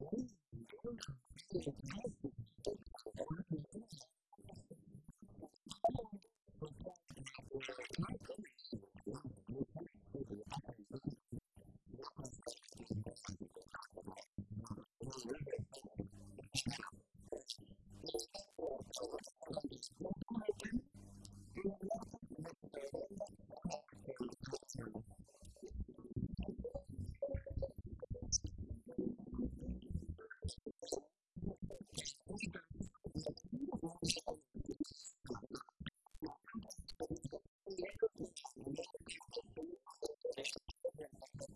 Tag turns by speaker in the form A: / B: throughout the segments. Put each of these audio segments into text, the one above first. A: oui, oui. Thank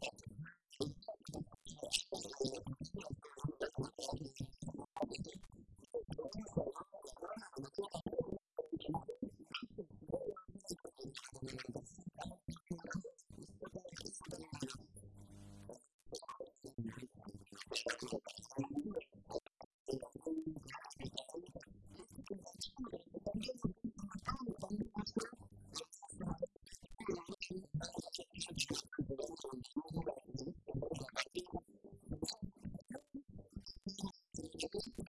A: you. Thank you.